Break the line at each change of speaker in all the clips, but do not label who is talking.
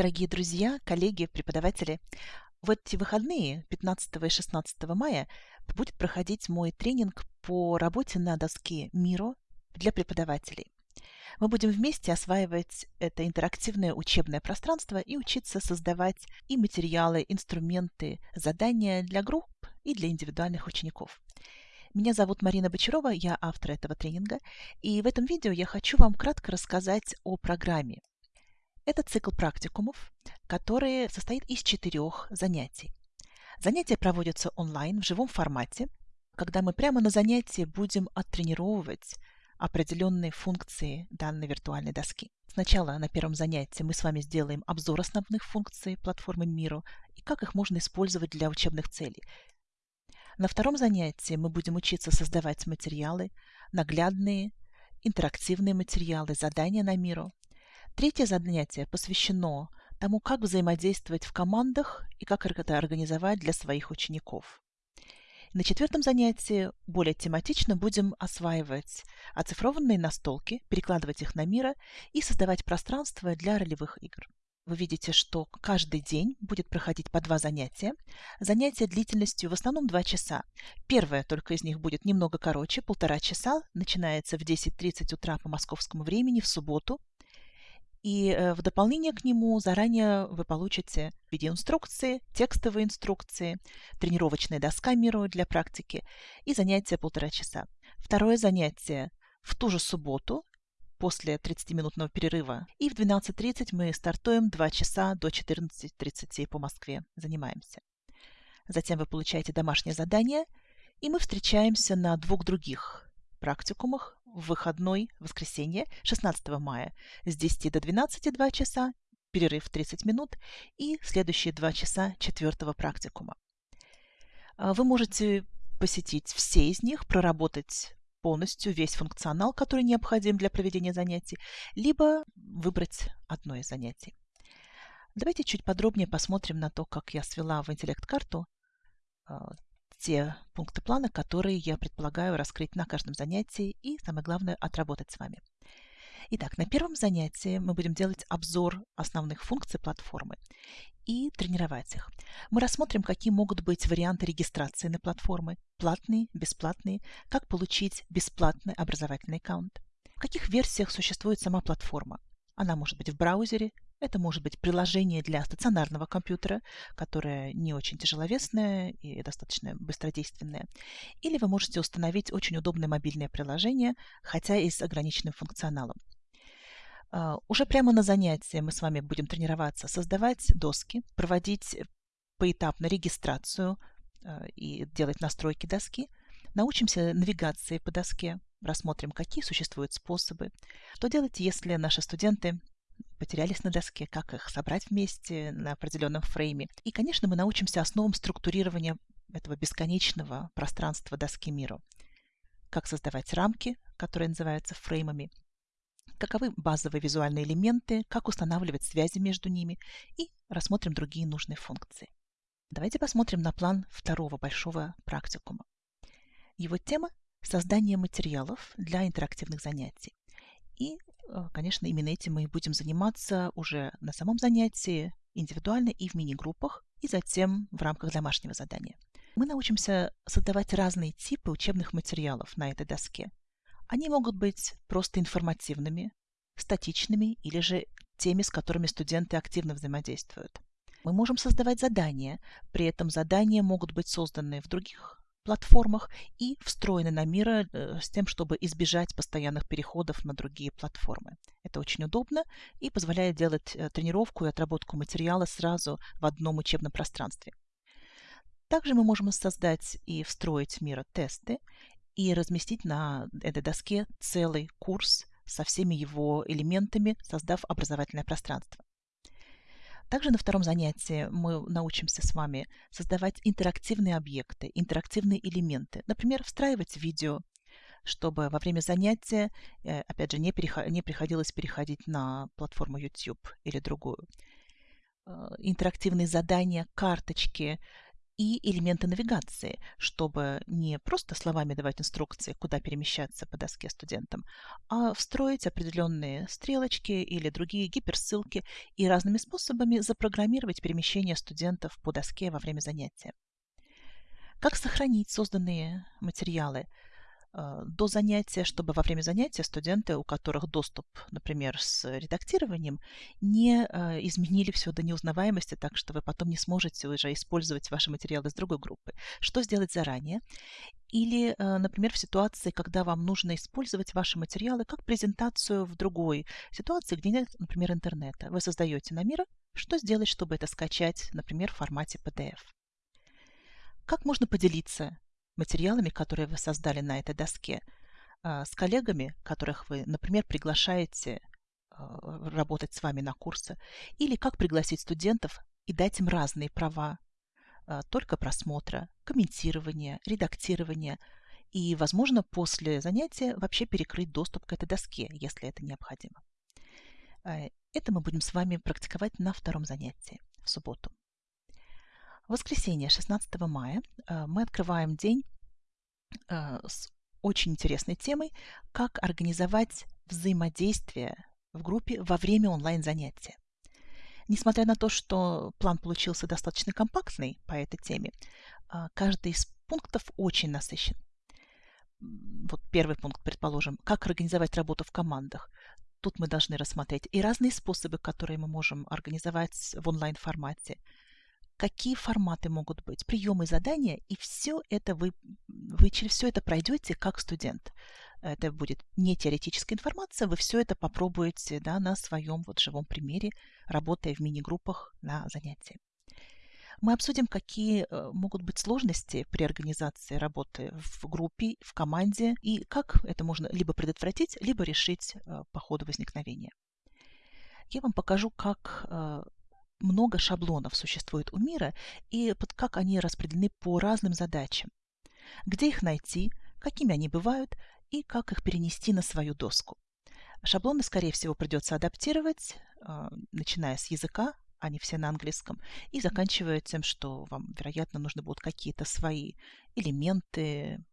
Дорогие друзья, коллеги, преподаватели, в эти выходные, 15 и 16 мая, будет проходить мой тренинг по работе на доске Миро для преподавателей. Мы будем вместе осваивать это интерактивное учебное пространство и учиться создавать и материалы, инструменты, задания для групп и для индивидуальных учеников. Меня зовут Марина Бочарова, я автор этого тренинга, и в этом видео я хочу вам кратко рассказать о программе. Это цикл практикумов, который состоит из четырех занятий. Занятия проводятся онлайн в живом формате, когда мы прямо на занятии будем оттренировывать определенные функции данной виртуальной доски. Сначала на первом занятии мы с вами сделаем обзор основных функций платформы Miro и как их можно использовать для учебных целей. На втором занятии мы будем учиться создавать материалы, наглядные, интерактивные материалы, задания на Miro. Третье занятие посвящено тому, как взаимодействовать в командах и как это организовать для своих учеников. На четвертом занятии более тематично будем осваивать оцифрованные настолки, перекладывать их на мира и создавать пространство для ролевых игр. Вы видите, что каждый день будет проходить по два занятия. Занятия длительностью в основном два часа. Первое только из них будет немного короче, полтора часа. Начинается в 10.30 утра по московскому времени в субботу. И э, в дополнение к нему заранее вы получите видеоинструкции, текстовые инструкции, тренировочная доска Миру для практики и занятие полтора часа. Второе занятие в ту же субботу после 30-минутного перерыва. И в 12.30 мы стартуем 2 часа до 14.30 по Москве. Занимаемся. Затем вы получаете домашнее задание, и мы встречаемся на двух других практикумах в выходной воскресенье 16 мая с 10 до 12 2 часа, перерыв 30 минут и следующие 2 часа четвертого практикума. А, вы можете посетить все из них, проработать полностью весь функционал, который необходим для проведения занятий, либо выбрать одно из занятий. Давайте чуть подробнее посмотрим на то, как я свела в интеллект-карту а, те пункты плана, которые я предполагаю раскрыть на каждом занятии и, самое главное, отработать с вами. Итак, на первом занятии мы будем делать обзор основных функций платформы и тренировать их. Мы рассмотрим, какие могут быть варианты регистрации на платформы, платные, бесплатные, как получить бесплатный образовательный аккаунт, в каких версиях существует сама платформа. Она может быть в браузере, это может быть приложение для стационарного компьютера, которое не очень тяжеловесное и достаточно быстродейственное. Или вы можете установить очень удобное мобильное приложение, хотя и с ограниченным функционалом. А, уже прямо на занятии мы с вами будем тренироваться создавать доски, проводить поэтапно регистрацию а, и делать настройки доски. Научимся навигации по доске, рассмотрим, какие существуют способы. Что делать, если наши студенты потерялись на доске, как их собрать вместе на определенном фрейме. И, конечно, мы научимся основам структурирования этого бесконечного пространства доски миру. Как создавать рамки, которые называются фреймами, каковы базовые визуальные элементы, как устанавливать связи между ними и рассмотрим другие нужные функции. Давайте посмотрим на план второго большого практикума. Его тема – создание материалов для интерактивных занятий. И Э, конечно, именно этим мы будем заниматься уже на самом занятии, индивидуально и в мини-группах, и затем в рамках домашнего задания. Мы научимся создавать разные типы учебных материалов на этой доске. Они могут быть просто информативными, статичными или же теми, с которыми студенты активно взаимодействуют. Мы можем создавать задания, при этом задания могут быть созданы в других платформах и встроены на Мира э, с тем, чтобы избежать постоянных переходов на другие платформы. Это очень удобно и позволяет делать э, тренировку и отработку материала сразу в одном учебном пространстве. Также мы можем создать и встроить в Мира тесты и разместить на этой доске целый курс со всеми его элементами, создав образовательное пространство. Также на втором занятии мы научимся с вами создавать интерактивные объекты, интерактивные элементы. Например, встраивать видео, чтобы во время занятия, э, опять же, не, не приходилось переходить на платформу YouTube или другую. Э, интерактивные задания, карточки и элементы навигации, чтобы не просто словами давать инструкции, куда перемещаться по доске студентам, а встроить определенные стрелочки или другие гиперссылки и разными способами запрограммировать перемещение студентов по доске во время занятия. Как сохранить созданные материалы – до занятия, чтобы во время занятия студенты, у которых доступ, например, с редактированием, не э, изменили все до неузнаваемости, так что вы потом не сможете уже использовать ваши материалы из другой группы. Что сделать заранее? Или, э, например, в ситуации, когда вам нужно использовать ваши материалы как презентацию в другой ситуации, где нет, например, интернета. Вы создаете на мира, что сделать, чтобы это скачать, например, в формате PDF. Как можно поделиться материалами, которые вы создали на этой доске, а, с коллегами, которых вы, например, приглашаете а, работать с вами на курсы, или как пригласить студентов и дать им разные права, а, только просмотра, комментирования, редактирования, и, возможно, после занятия вообще перекрыть доступ к этой доске, если это необходимо. Это мы будем с вами практиковать на втором занятии в субботу. Воскресенье, 16 мая, э, мы открываем день э, с очень интересной темой «Как организовать взаимодействие в группе во время онлайн-занятия». Несмотря на то, что план получился достаточно компактный по этой теме, э, каждый из пунктов очень насыщен. Вот первый пункт, предположим, как организовать работу в командах. Тут мы должны рассмотреть и разные способы, которые мы можем организовать в онлайн-формате – какие форматы могут быть, приемы, задания, и все это вы, вы через все это пройдете как студент. Это будет не теоретическая информация, вы все это попробуете да, на своем вот живом примере, работая в мини-группах на занятии. Мы обсудим, какие э, могут быть сложности при организации работы в группе, в команде, и как это можно либо предотвратить, либо решить э, по ходу возникновения. Я вам покажу, как э, много шаблонов существует у мира и под как они распределены по разным задачам. Где их найти, какими они бывают и как их перенести на свою доску. Шаблоны, скорее всего, придется адаптировать, а, начиная с языка, они все на английском, и заканчивая тем, что вам, вероятно, нужны будут какие-то свои элементы,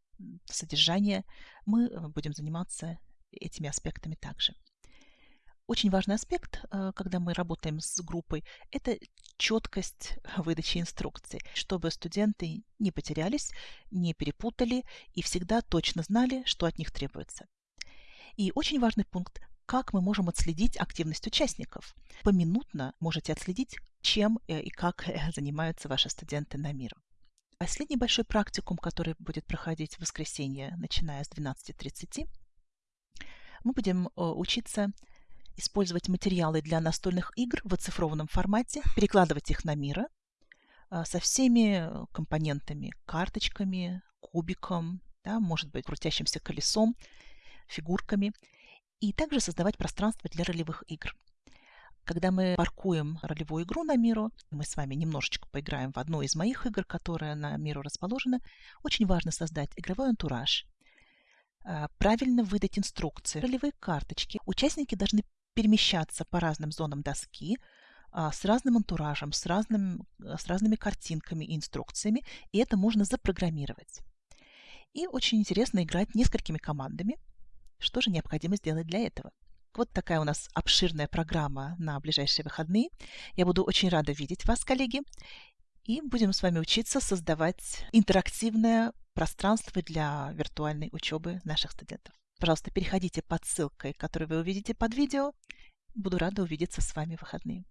содержания. Мы э, будем заниматься этими аспектами также. Очень важный аспект, э, когда мы работаем с группой, это четкость выдачи инструкций, чтобы студенты не потерялись, не перепутали и всегда точно знали, что от них требуется. И очень важный пункт как мы можем отследить активность участников. Поминутно можете отследить, чем э, и как э, занимаются ваши студенты на миру. Последний большой практикум, который будет проходить в воскресенье, начиная с 12.30, мы будем учиться использовать материалы для настольных игр в оцифрованном формате, перекладывать их на мира а, со всеми компонентами, карточками, кубиком, да, может быть, крутящимся колесом, фигурками, и также создавать пространство для ролевых игр. Когда мы паркуем ролевую игру на миру, мы с вами немножечко поиграем в одну из моих игр, которая на миру расположена, очень важно создать игровой антураж, а, правильно выдать инструкции, ролевые карточки. Участники должны перемещаться по разным зонам доски а, с разным антуражем, с, разным, с разными картинками и инструкциями, и это можно запрограммировать. И очень интересно играть несколькими командами. Что же необходимо сделать для этого? Вот такая у нас обширная программа на ближайшие выходные. Я буду очень рада видеть вас, коллеги. И будем с вами учиться создавать интерактивное пространство для виртуальной учебы наших студентов. Пожалуйста, переходите под ссылкой, которую вы увидите под видео. Буду рада увидеться с вами в выходные.